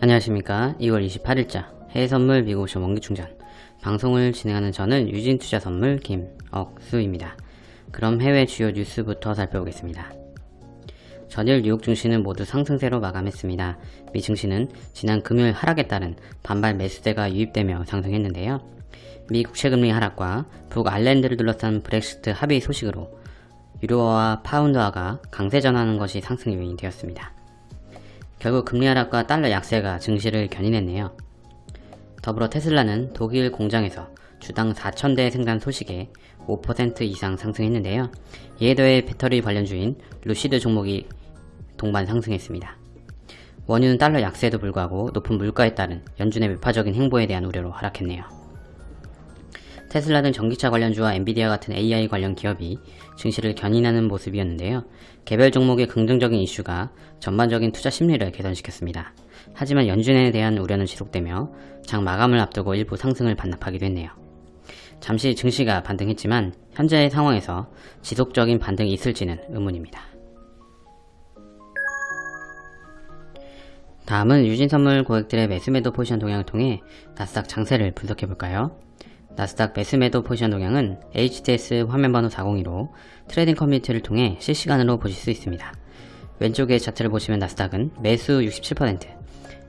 안녕하십니까 2월 28일자 해외선물 미국옵션 원기충전 방송을 진행하는 저는 유진투자선물 김억수입니다. 그럼 해외 주요 뉴스부터 살펴보겠습니다. 전일 뉴욕 증시는 모두 상승세로 마감했습니다. 미 증시는 지난 금요일 하락에 따른 반발 매수세가 유입되며 상승했는데요. 미 국채금리 하락과 북 아일랜드를 둘러싼 브렉시트 합의 소식으로 유로화와 파운드화가 강세 전하는 것이 상승 요인이 되었습니다. 결국 금리 하락과 달러 약세가 증시를 견인했네요. 더불어 테슬라는 독일 공장에서 주당 4,000대 생산 소식에 5% 이상 상승했는데요. 이에 더해 배터리 관련주인 루시드 종목이 동반 상승했습니다. 원유는 달러 약세에도 불구하고 높은 물가에 따른 연준의 매파적인 행보에 대한 우려로 하락했네요. 테슬라 등 전기차 관련주와 엔비디아 같은 AI 관련 기업이 증시를 견인하는 모습이었는데요. 개별 종목의 긍정적인 이슈가 전반적인 투자 심리를 개선시켰습니다. 하지만 연준에 대한 우려는 지속되며 장 마감을 앞두고 일부 상승을 반납하기도 했네요. 잠시 증시가 반등했지만 현재의 상황에서 지속적인 반등이 있을지는 의문입니다. 다음은 유진선물 고객들의 매수매도 포지션 동향을 통해 나스닥 장세를 분석해볼까요? 나스닥 매수매도 포지션 동향은 HTS 화면번호 402로 trading 커뮤니티를 통해 실시간으로 보실 수 있습니다. 왼쪽의 차트를 보시면 나스닥은 매수 67%,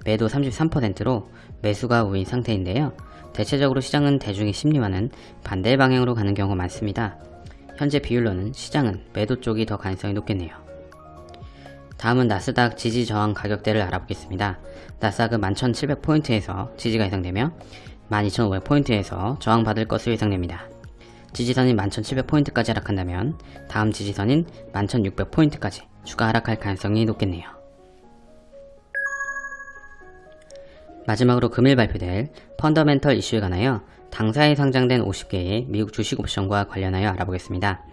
매도 33%로 매수가 우위인 상태인데요. 대체적으로 시장은 대중의 심리와는 반대 방향으로 가는 경우가 많습니다. 현재 비율로는 시장은 매도 쪽이 더 가능성이 높겠네요. 다음은 나스닥 지지 저항 가격대를 알아보겠습니다. 나스닥은 11,700포인트에서 지지가 예상되며 12,500포인트에서 저항받을 것으로 예상됩니다. 지지선인 11,700포인트까지 하락한다면 다음 지지선인 11,600포인트까지 추가 하락할 가능성이 높겠네요. 마지막으로 금일 발표될 펀더멘털 이슈에 관하여 당사에 상장된 50개의 미국 주식 옵션과 관련하여 알아보겠습니다.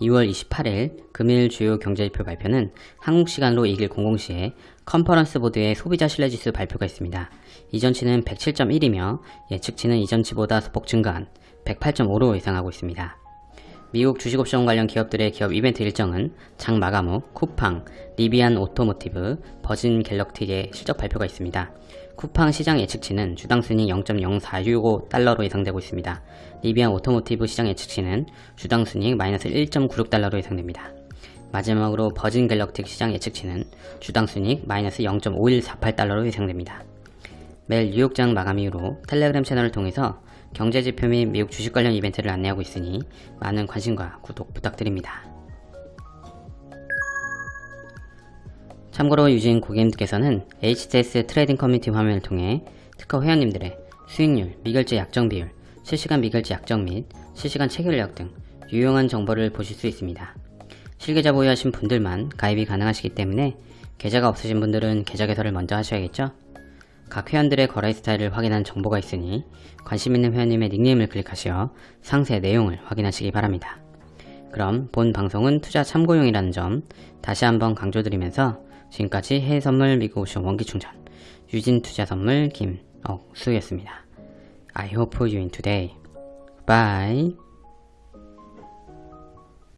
2월 28일 금일 주요 경제지표 발표는 한국 시간으로 2일 00시에 컨퍼런스 보드의 소비자 신뢰지수 발표가 있습니다. 이전치는 107.1이며 예측치는 이전치보다 소폭 증가한 108.5로 예상하고 있습니다. 미국 주식옵션 관련 기업들의 기업 이벤트 일정은 장 마감 후 쿠팡, 리비안 오토모티브, 버진 갤럭틱의 실적 발표가 있습니다. 쿠팡 시장 예측치는 주당 순이익 0.0465달러로 예상되고 있습니다. 리비안 오토모티브 시장 예측치는 주당 순이익 마이너스 1.96달러로 예상됩니다. 마지막으로 버진 갤럭틱 시장 예측치는 주당 순이익 마이너스 0.5148달러로 예상됩니다. 매일 뉴욕장 마감 이후로 텔레그램 채널을 통해서 경제지표 및 미국 주식 관련 이벤트를 안내하고 있으니 많은 관심과 구독 부탁드립니다. 참고로 유진 고객님께서는 HTS 트레이딩 커뮤니티 화면을 통해 트커 회원님들의 수익률, 미결제 약정 비율, 실시간 미결제 약정 및 실시간 체결력 등 유용한 정보를 보실 수 있습니다. 실계좌 보유하신 분들만 가입이 가능하시기 때문에 계좌가 없으신 분들은 계좌 개설을 먼저 하셔야겠죠? 각 회원들의 거래 스타일을 확인한 정보가 있으니 관심 있는 회원님의 닉네임을 클릭하시어 상세 내용을 확인하시기 바랍니다. 그럼 본 방송은 투자 참고용이라는 점 다시 한번 강조드리면서 지금까지 해외선물 미국 오션 원기충전 유진투자선물 김억수였습니다. I hope you in today. Bye.